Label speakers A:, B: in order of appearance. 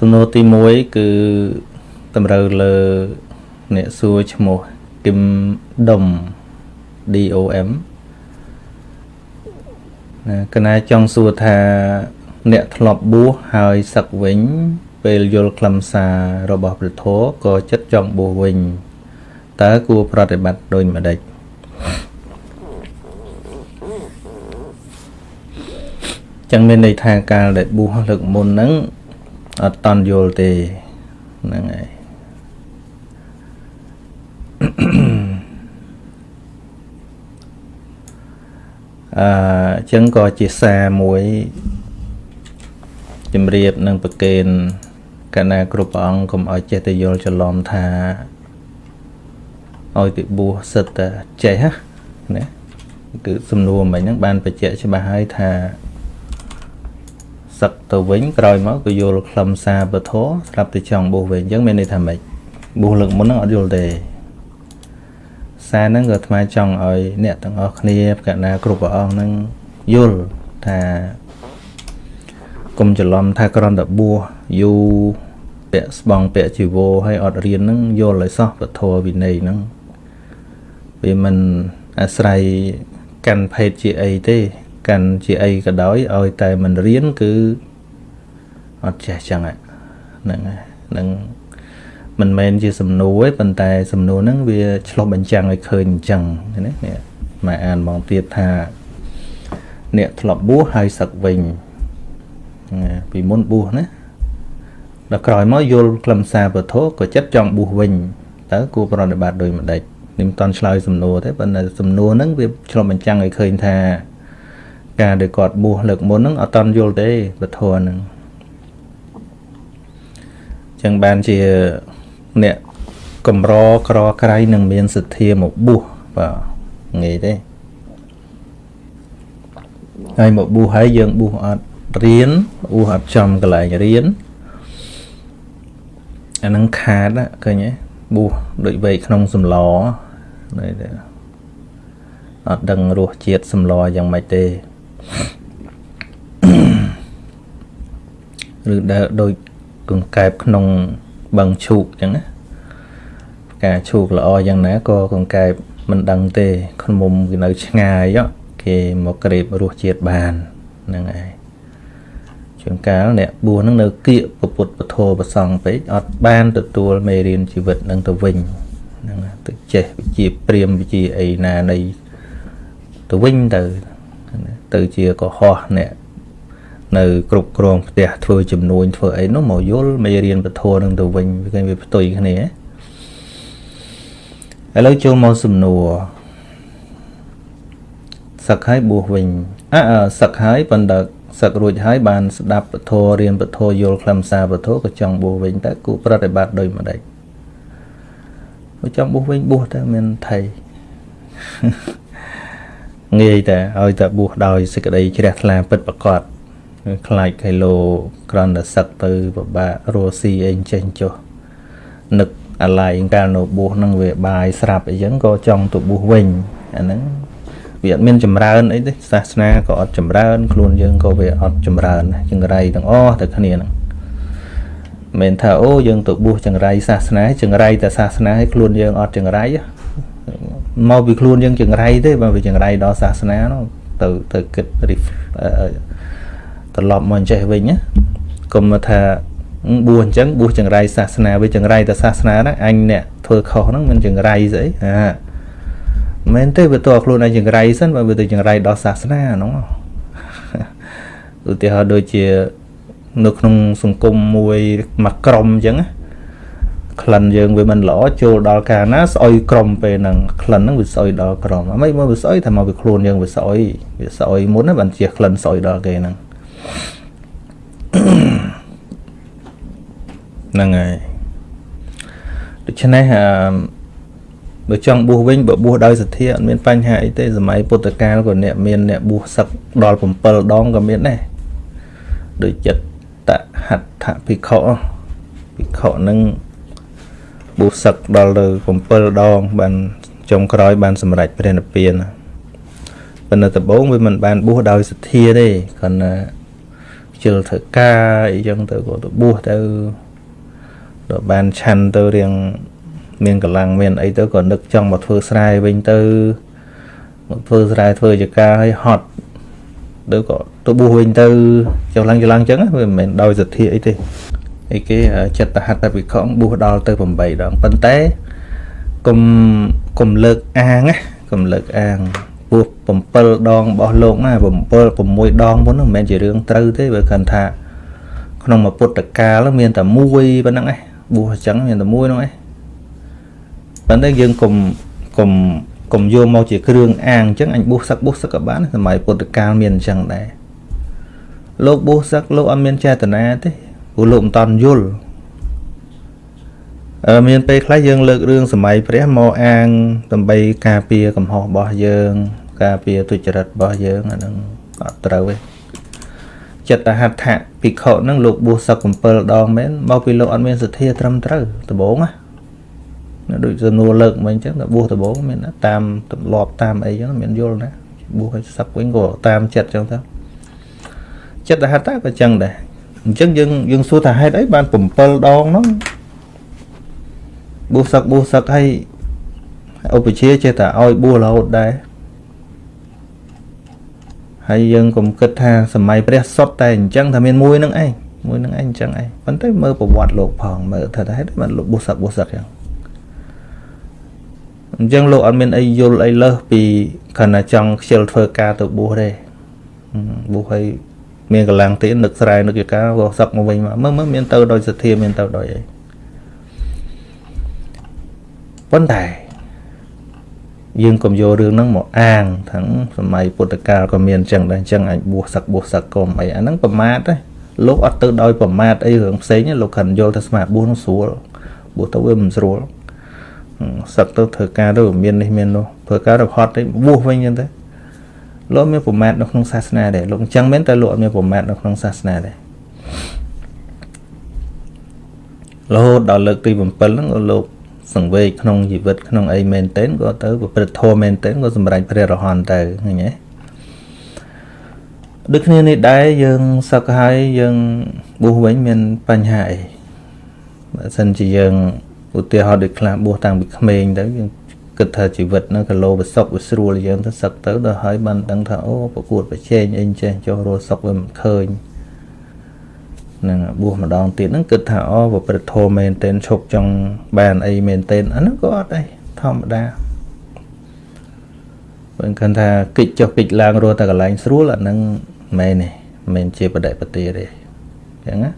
A: សំណួរទី1គឺតម្រូវលើអ្នកសួរឈ្មោះគឹមដុំ DOM ណាកណាចង់សួរថាអ្នកធ្លាប់បួសហើយសឹកវិញ ពេលយល់ខ្លឹមសាររបស់ព្រះធម៌ក៏ចិត្តចង់បួសវិញតើគួរប្រតិបត្តិដូចម្ដេចចឹងមានន័យថាកាលដែលបួសលើកមុនហ្នឹង អត់តន់យល់ទេហ្នឹងហើយអឺចឹងក៏ជាសារមួយជំរាបនឹងប្រកេនកណាគ្រប់ព្រះអង្គកុំឲ្យចេះតែយល់ច្រឡំថាឲ្យទៅបួសសិតតែចេះណាគឺសំណួរមិញហ្នឹងបានបញ្ជាក់ច្បាស់ហើយថា សឹកទៅវិញក្រោយមកក៏យល់ខ្លឹមសារពធស្រាប់តែចង់បួសវិញអញ្ចឹងមានន័យថាម៉េចបួសលើកមុនហ្នឹងអត់យល់ទេសារហ្នឹងក៏អាត្មាចង់ឲ្យអ្នកទាំងអស់គ្នាកណាគ្រប់ព្រះអង្គហ្នឹងយល់ថាកុំច្រឡំថាក្រំតែបួសយូរពាក់ស្បង់ពាក់ជីវរហើយអត់រៀនហ្នឹងយល់ឲ្យសោះពធវិន័យហ្នឹងវាមិនអាស្រ័យកាន់ភេទជាអីទេ កាន់ជាអីក៏ដោយឲ្យតែមិនរៀនគឺអត់ចេះចឹងហ្នឹងហ្នឹងមិនមែនជាសំណួរទេប៉ុន្តែសំណួរហ្នឹងវាឆ្លុះបញ្ចាំងឲ្យឃើញអញ្ចឹងណានេះមកអានមកទៀតថាអ្នកធ្លាប់បួសហើយសឹកវិញពីមុនបួសណាដល់ក្រោយមកយល់ខ្លឹមសារពធក៏ចិត្តចង់បួសវិញតើគួរប្រតិបត្តិដោយម្ដេចនេះមិនតន់ឆ្លើយសំណួរទេប៉ុន្តែសំណួរហ្នឹងវាឆ្លុះបញ្ចាំងឲ្យឃើញថា ការដែលគាត់បួសលើកមុនហ្នឹងអត់តន់យល់ទេពធហ្នឹងចឹងបានជាអ្នកកំរក្រក្រៃនឹងមានសទ្ធាមកបួសបាទងាយទេហើយមកបួសហើយយើងបួសអត់រៀនបួសអត់ចំកន្លែងរៀនអានឹងខាតឃើញទេបួសដូចវែកក្នុងសម្លអត់ដឹងរសជាតិសម្លយ៉ាងម៉េចទេ ឬដែលដូចកង្កែបក្នុងបឹងឈូកអញ្ចឹងណាការឈូកល្អយ៉ាងណាក៏កង្កែបមិនដឹងទេខ្មុំគេនៅឆ្ងាយគេមកក្រេបរសជាតិបានហ្នឹងហើយជួនកាលអ្នកបួសនឹងនៅគៀកពុទ្ធពធប្រសងពេកអត់បានទទួលមេរៀនជីវិតនឹងទៅវិញហ្នឹងទៅចេះវិជាព្រាមវិជាអីណានៃទៅវិញទៅ ទៅជាកុហកអ្នកនៅគ្រប់គ្រងផ្ទះធ្វើចំនួនធ្វើអីនោះមកយល់មេរៀនពធនឹងទៅវិញវាវាផ្ទុយគ្នាឥឡូវចូលមកសំណួរសឹកហើយបួសវិញអើសឹកហើយប៉ុន្តែសឹករួចហើយបានស្ដាប់ពធរៀនពធយល់ខ្លឹមសារពធក៏ចង់បួសវិញតើគូប្រតិបត្តិដោយម្ដេចបើចង់បួសវិញបួសតែមានថៃ ងាយតែឲ្យតែបួសដោយសេចក្តីជ្រះថ្លាពិតប្រកបខ្លាចគីឡូក្រន់តែសឹកទៅពិបាករស់ស៊ីអីចេះចុះនឹកអាឡ័យកាលនៅបួសហ្នឹងវាបាយស្រាប់អីចឹងក៏ចង់ទៅបួសវិញអាហ្នឹងវាអត់មានចម្រើនអីទេសាសនាក៏អត់ចម្រើន ខ្លួនយើងក៏វាអត់ចម្រើនចង្រៃទាំងអស់ទៅគ្នាហ្នឹងមិនថាអូយើងទៅបួសចង្រៃសាសនាចង្រៃតែសាសនាឲ្យខ្លួនយើងអត់ចង្រៃ មកពីខ្លួនយើងចង្រៃទេបើវាចង្រៃដល់សាសនានោះទៅទៅគិតត្រឡប់មកអញ្ចេះវិញណាកុំថាបួសអញ្ចឹងបួសចង្រៃសាសនាវាចង្រៃតែសាសនាហ្នឹងអញអ្នកធ្វើខុសហ្នឹងមិនចង្រៃស្អីអាមែនទេវាតើខ្លួនឯងចង្រៃសិនបើវាទៅចង្រៃដល់សាសនាហ្នឹងឧទាហរណ៍ដូចជានៅក្នុងសង្គមមួយមួយក្រុមអញ្ចឹង ក្លិនយើងវាមិនល្អចូលដល់កាលណាស្អុយក្រុមពេលហ្នឹងក្លិនហ្នឹងវាស្អុយដល់ក្រុមអីមកវាស្អុយថាមកវាខ្លួនយើងវាស្អុយវាស្អុយមុនណាបានជាក្លិនស្អុយដល់គេហ្នឹងហ្នឹងហើយដូច្នេះអឺបើចង់បួសវិញបើបួសដោយសទ្ធាអត់មានបញ្ហាអីទេសម័យពុទ្ធកាលក៏អ្នកមានអ្នកបួសសឹកដល់7ដងក៏មានដែរដូចចិត្តតហដ្ឋភិក្ខុភិក្ខុនឹង បួសសឹកដល់ទៅ7ដង បានចុងក្រោយបានសម្រេចព្រះនិព្វានប៉ុន្តែដំបូងវាមិនបានបួសដោយសទ្ធាទេគ្រាន់តែខ្ជិលធ្វើការអីចឹងទៅក៏ទៅបួសទៅដល់បានឆាន់ទៅរៀងមានកម្លាំងមានអីទៅក៏នឹកចង់មកធ្វើស្រែវិញទៅមកធ្វើស្រែធ្វើចការឲ្យហត់ទៅក៏ទៅបួសវិញទៅចុះឡើងចឡើងចឹងវាមិនមែនដោយសទ្ធាអីទេ អីគេចិត្តហត្ថវិខងបួសដល់ទៅ8ដងប៉ុន្តែកុំកុំលើកអាងណាកុំលើកអាងពោះ7ដងរបស់លោកណា7 6ដងមុនហ្នឹងមិនមែនជារឿងត្រូវទេបើគិតថា ក្នុងមួយពុទ្ធកាលមានតែមួយប៉ុណ្ណឹងឯងបួសអញ្ចឹងមានតែមួយហ្នឹងឯងប៉ុន្តែយើងកុំកុំកុំយកមកជាគ្រឿងអាងអញ្ចឹងអញបួសសឹកបួសសឹកក៏បានសម័យពុទ្ធកាលមានអញ្ចឹងដែរលោកបួសសឹកលោកអត់មានចេតនាទេ ព្រោះលោកមិនតន់យល់អឺមានពេលខ្លះយើងលើករឿងសម័យព្រះមកអាងដើម្បីការពារកំហុសរបស់យើង ការពារទុច្ចរិតរបស់យើងអានឹងអត់ត្រូវទេចិត្តហដ្ឋភិក្ខុហ្នឹងលោកបួសសឹក7ដងមែនមកពីលោកអត់មានសទ្ធាត្រឹមត្រូវដំបូងណាដូចសំណួរលើកមកអញ្ចឹងតែបួសដំបូងមានតាមទម្លាប់តាមអីចឹងមានយល់ណាបួសឲ្យសឹកវិញក៏តាមចិត្តចឹងទៅចិត្តហដ្ឋក៏អញ្ចឹងដែរ អញ្ចឹងយើងយើងសួរថាហេតុអីបាន7ដងហ្នឹងបួសសឹកបួសសឹកឲ្យឧបជាចេះតែឲ្យបួសរហូតដែរហើយយើងកុំគិតថាសម័យព្រះសុទ្ធតែអញ្ចឹងថាមានមួយនឹងឯងមួយនឹងឯងអញ្ចឹងឯងប៉ុន្តែមើលប្រវត្តិលោកផងមើលថាហេតុបានលោកបួសសឹកបួសសឹកអញ្ចឹងអញ្ចឹងលោកអត់មានអីយល់អីលើសពីខណៈចង់ខ្ជិលធ្វើការទៅបួសទេបួសឲ្យ មានកម្លាំងទៀតនឹកស្រែនឹកយកាក៏សឹកមកវិញមកមើលមើលមានទៅដោយសទ្ធាមានទៅដោយអីប៉ុន្តែយើងកុំយករឿងហ្នឹងមកអាងទាំងសម័យពុទ្ធកាលក៏មានអញ្ចឹងដែរអញ្ចឹងអាចបួសសឹកបួសសឹកកុំអីអាហ្នឹងប្រមាទទេលោកអត់ទៅដោយប្រមាទអីរឿងផ្សេងលោកខិនយល់ថាស្មាបួសនោះស្រួលបួសទៅវាមិនស្រួលសឹកទៅធ្វើការទៅមាននេះមាននោះធ្វើការទៅហត់ទៅបួសវិញអញ្ចឹងទៅ លោកមានប្រមាទនៅក្នុងសាសនាដែរលោកអញ្ចឹងមែនតែលោកអត់មានប្រមាទនៅក្នុងសាសនាដែររហូតដល់លើកទី7ហ្នឹងលោកសង្វេគក្នុងជីវិតក្នុងអីមែនទែនក៏ទៅប្រព្រឹត្តធម៌មែនទែនក៏សម្រេចព្រះរហន្តទៅឃើញទេដូចគ្នានេះដែរយើងសឹកហើយយើងបួសវិញមានបញ្ហាអីបើសិនជាយើងឧទាហរណ៍ដូចខ្លះបួសតាំងពីក្មេងទៅយើង គិតថាជីវិតហ្នឹងក៏លោបសុកវាស្រួលយើងទៅសឹកទៅដល់ហើយបានដឹងថាអូប្រកួតប្រជែងអីចេះចុះរស់សុកវាមិនឃើញនឹងបួសម្ដងទៀតហ្នឹងគិតថាអូប្រព្រឹត្តធម៌មែនទែនឈប់ចង់បានអីមែនទែនអាហ្នឹងក៏អត់ដែរធម្មតាបើគិតថាគិចចុះគិចឡើងរស់តែកន្លែងស្រួលអាហ្នឹងមែនទេមិនមែនជាបដិបទាទេអញ្ចឹងណា